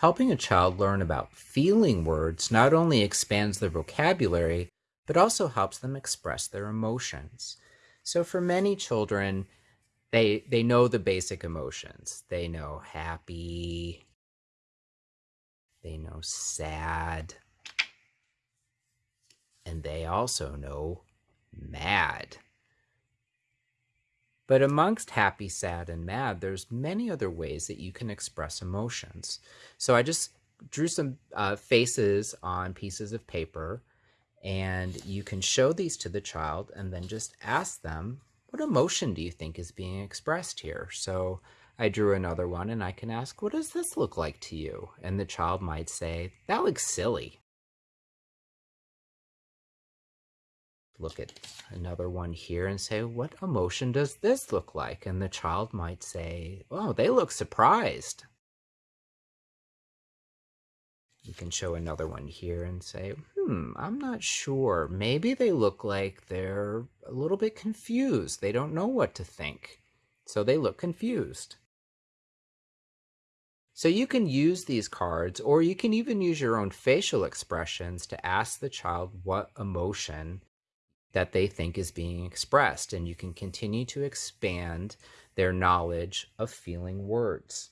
Helping a child learn about feeling words not only expands their vocabulary, but also helps them express their emotions. So for many children, they they know the basic emotions. They know happy, they know sad, and they also know mad. But amongst happy, sad, and mad, there's many other ways that you can express emotions. So I just drew some uh, faces on pieces of paper, and you can show these to the child and then just ask them, what emotion do you think is being expressed here? So I drew another one and I can ask, what does this look like to you? And the child might say, that looks silly. Look at another one here and say, what emotion does this look like? And the child might say, oh, they look surprised. You can show another one here and say, hmm, I'm not sure. Maybe they look like they're a little bit confused. They don't know what to think. So they look confused. So you can use these cards, or you can even use your own facial expressions to ask the child what emotion that they think is being expressed. And you can continue to expand their knowledge of feeling words.